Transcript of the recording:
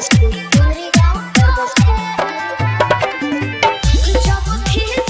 Let's go.